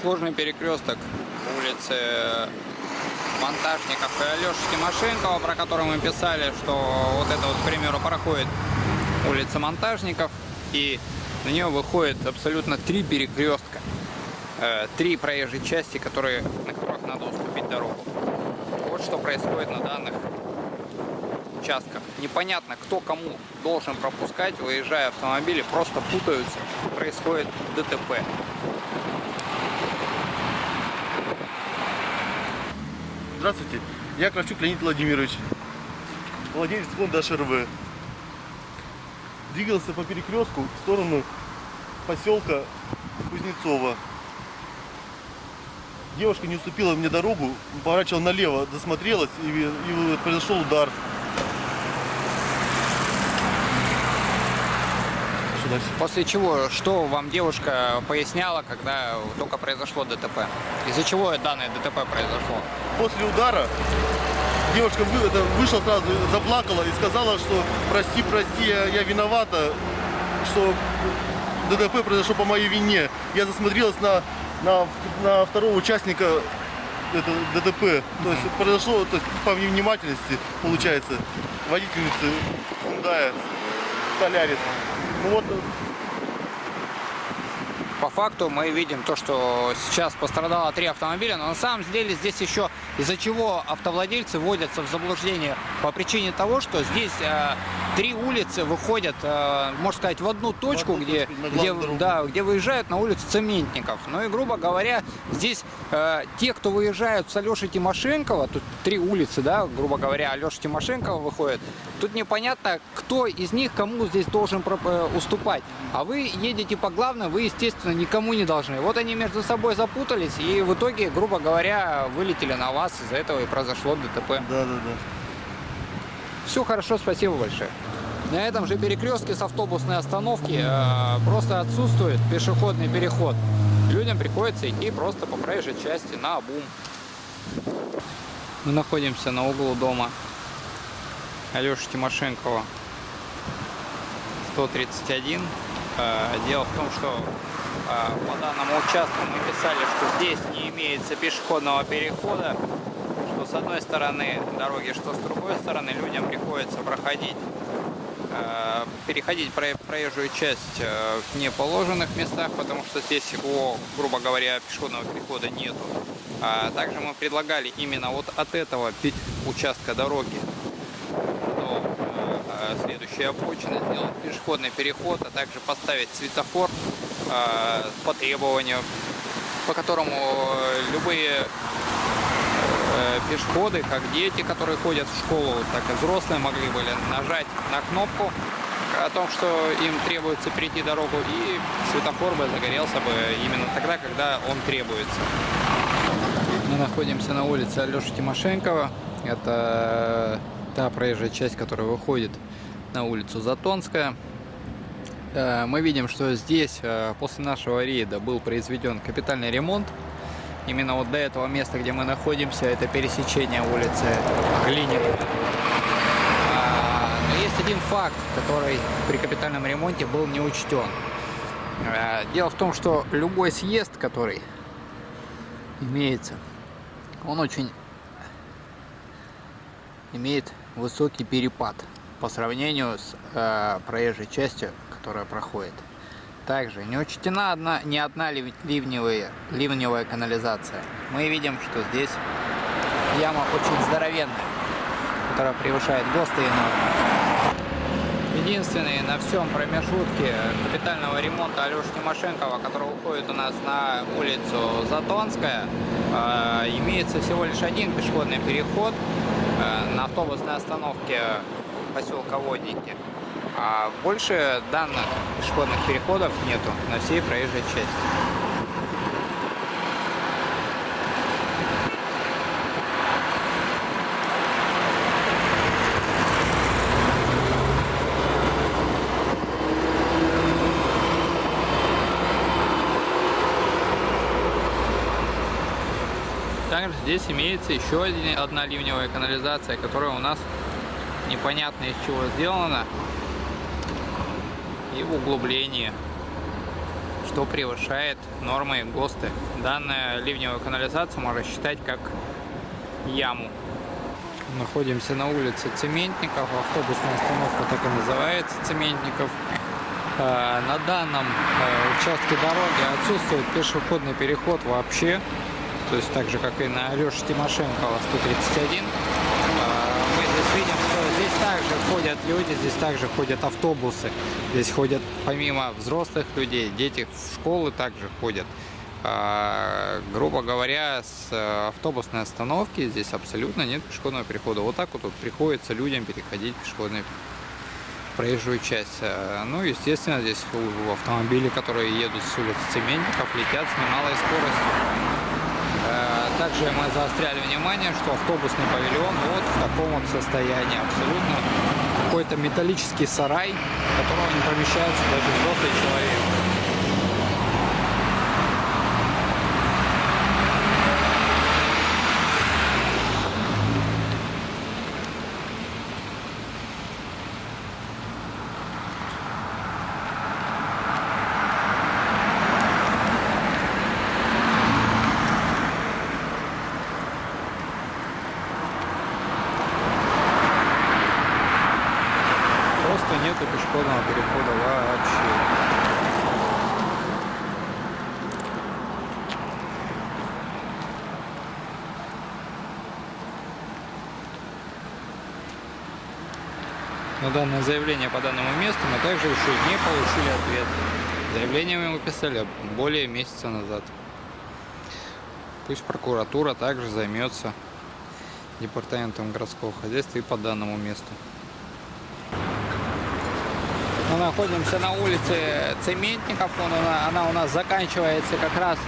Сложный перекресток улицы Монтажников и Алеши Тимошенкова, про который мы писали, что вот это вот, к примеру, проходит улица Монтажников, и на нее выходит абсолютно три перекрестка, э, три проезжие части, которые, на которых надо уступить дорогу. Вот что происходит на данных участках. Непонятно, кто кому должен пропускать, выезжая автомобили, просто путаются, происходит ДТП. Здравствуйте, я Кравчук Леонид Владимирович, владелец фонда ШРВ. Двигался по перекрестку в сторону поселка Кузнецова. Девушка не уступила мне дорогу, поворачивала налево, досмотрелась и, и произошел удар. Дальше? После чего, что вам девушка поясняла, когда только произошло ДТП? Из-за чего данное ДТП произошло? После удара девушка вышла сразу, заплакала и сказала, что прости, прости, я, я виновата, что ДТП произошло по моей вине. Я засмотрелась на, на, на второго участника это, ДТП. То есть произошло то есть, по невнимательности, получается, водительницы Hyundai Солярис. Ну вот, По факту мы видим то, что сейчас пострадало три автомобиля, но на самом деле здесь еще из-за чего автовладельцы вводятся в заблуждение по причине того, что здесь э, три улицы выходят, э, можно сказать, в одну точку, одну где, точку, где, да, где выезжают на улицу Цементников. Ну и, грубо говоря, здесь э, те, кто выезжают с Алеши Тимошенкова, тут три улицы, да, грубо говоря, Алеша Тимошенкова выходит, тут непонятно, кто из них кому здесь должен э, уступать. А вы едете по главной, вы, естественно, никому не должны. Вот они между собой запутались и в итоге, грубо говоря, вылетели на вас, из-за этого и произошло ДТП. да, да, да. Все хорошо, спасибо большое. На этом же перекрестке с автобусной остановки э, просто отсутствует пешеходный переход. Людям приходится идти просто по проезжей части на обум. Мы находимся на углу дома Алеши Тимошенкова 131. Э, Дело в том, что по данному участку мы писали, что здесь не имеется пешеходного перехода, что с одной стороны дороги, что с другой стороны людям приходится проходить, э, переходить про- проезжую часть э, в неположенных местах, потому что здесь его, грубо говоря, пешеходного перехода нету. А также мы предлагали именно вот от этого участка дороги до э, следующей сделать пешеходный переход, а также поставить светофор по требованию, по которому э, любые э, пешеходы, как дети, которые ходят в школу, так и взрослые могли были нажать на кнопку о том, что им требуется перейти дорогу, и светофор бы загорелся бы именно тогда, когда он требуется. Мы находимся на улице Алеши Тимошенкова. Это та проезжая часть, которая выходит на улицу Затонская. Э, Мы видим, что здесь э, после нашего рейда был произведен капитальный ремонт. Именно вот до этого места, где мы находимся, это пересечение улицы Глининой. А, Но есть один факт, который при капитальном ремонте был не учтен. Э, Дело в том, что любой съезд, который имеется, он очень имеет высокий перепад по сравнению с э, проезжей частью, которая проходит. Также не учтена одна, ни одна лив- ливневая, ливневая канализация. Мы видим, что здесь яма очень здоровенная, которая превышает ГОСТы нормы. Единственный на всем промежутке капитального ремонта Алеши Тимошенкова, который уходит у нас на улицу Затонская, э, имеется всего лишь один пешеходный переход э, на автобусной остановке поселка Водники. А больше данных пешеходных переходов нету на всей проезжей части. Также здесь имеется еще одна ливневая канализация, которая у нас непонятно из чего сделана. И в углублении. что превышает нормы ГОСТы. Данную ливневую канализацию можно считать как яму. Находимся на улице Цементников, автобусная остановка так и называется Цементников. Э, на данном э, участке дороги отсутствует пешеходный переход вообще, то есть так же, как и на Алёше Тимошенкова 131. Э, мы здесь видим, что здесь также ходят люди, здесь также ходят автобусы, здесь ходят помимо взрослых людей, дети в школы также ходят. Грубо говоря, с автобусной остановки здесь абсолютно нет пешеходного перехода. Вот так вот, вот приходится людям переходить пешеходный проезжую часть. Э, ну, естественно, здесь автомобили, которые едут с улицы Цементников, летят с немалой скоростью. Также мы заостряли внимание, что автобусный павильон вот в таком вот состоянии абсолютно. Какой-то металлический сарай, в котором не помещается даже взрослый человек. Пешеходного перехода вообще. На данное заявление по данному месту мы также еще не получили ответ. Заявление мы выписали более месяца назад. Пусть прокуратура также займется департаментом городского хозяйства и по данному месту. Мы находимся на улице Цементников. Она, она у нас заканчивается как раз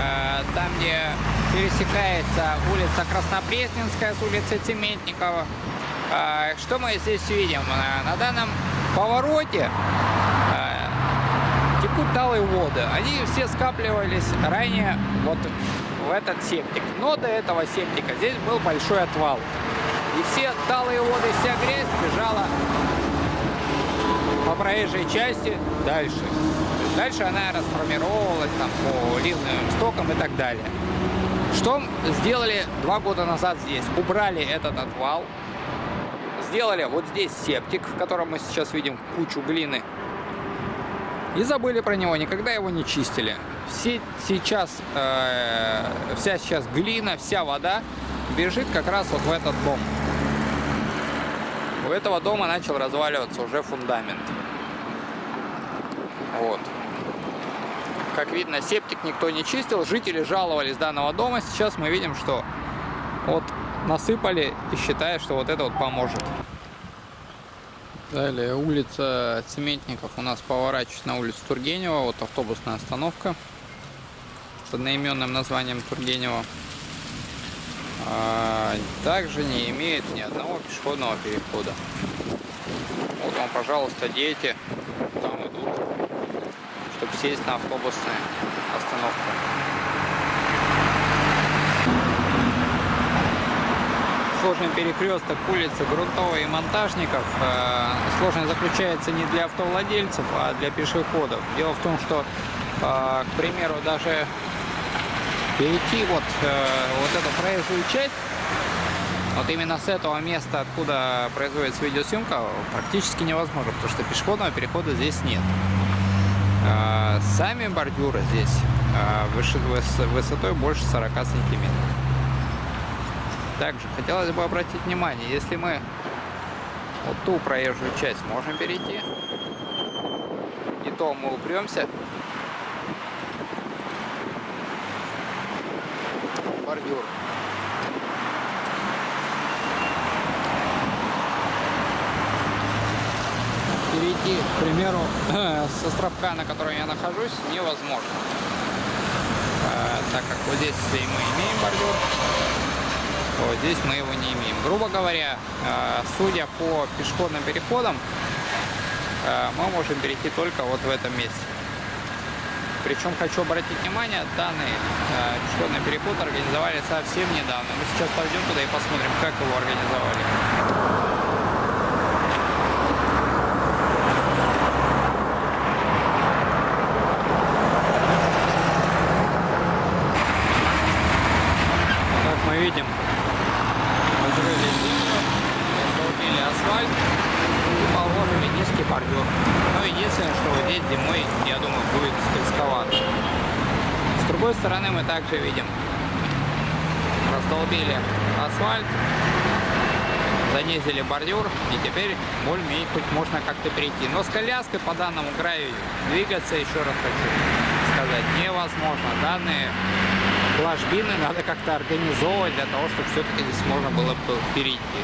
э, там, где пересекается улица Краснопресненская с улицей Цементникова. Э, что мы здесь видим? На, на данном повороте э, текут талые воды. Они все скапливались ранее вот в этот септик. Но до этого септика здесь был большой отвал. И все талые воды, вся грязь бежала по проезжей части дальше. Дальше она расформировалась там по ливным стокам и так далее. Что сделали два года назад здесь? Убрали этот отвал, сделали вот здесь септик, в котором мы сейчас видим кучу глины. И забыли про него, никогда его не чистили. Все сейчас, э, вся сейчас глина, вся вода бежит как раз вот в этот дом. У этого дома начал разваливаться уже фундамент. Вот. Как видно, септик никто не чистил, жители жаловались данного дома. Сейчас мы видим, что вот насыпали и считают, что вот это вот поможет. Далее улица Цементников у нас поворачивает на улицу Тургенева. Вот автобусная остановка с одноименным названием Тургенева. А, также не имеет ни одного пешеходного перехода. Вот вам, пожалуйста, дети там чтобы сесть на автобусную остановку. Сложный перекресток улицы Грунтовой и Монтажников. Э, сложность заключается не для автовладельцев, а для пешеходов. Дело в том, что, э, к примеру, даже перейти вот, э, вот эту проезжую часть, вот именно с этого места, откуда производится видеосъемка, практически невозможно, потому что пешеходного перехода здесь нет. Э, сами бордюры здесь э, высотой больше 40 сантиметров. Также хотелось бы обратить внимание, если мы вот ту проезжую часть можем перейти, и то мы упремся бордюр. Перейти, к примеру, с островка, на котором я нахожусь, невозможно. Э, так как вот здесь мы имеем бордюр, вот здесь мы его не имеем. Грубо говоря, э, судя по пешеходным переходам, э, мы можем перейти только вот в этом месте. Причем хочу обратить внимание, данный пешеходный переход организовали совсем недавно. Мы сейчас пойдем туда и посмотрим, как его организовали. и низкий бордюр. Но единственное, что вот здесь зимой, я думаю, будет скользковато. С другой стороны мы также видим, раздолбили асфальт, занизили бордюр, и теперь более-менее хоть можно как-то перейти. Но с коляской по данному краю двигаться, еще раз хочу сказать, невозможно. Данные ложбины надо как-то организовывать для того, чтобы все-таки здесь можно было бы перейти.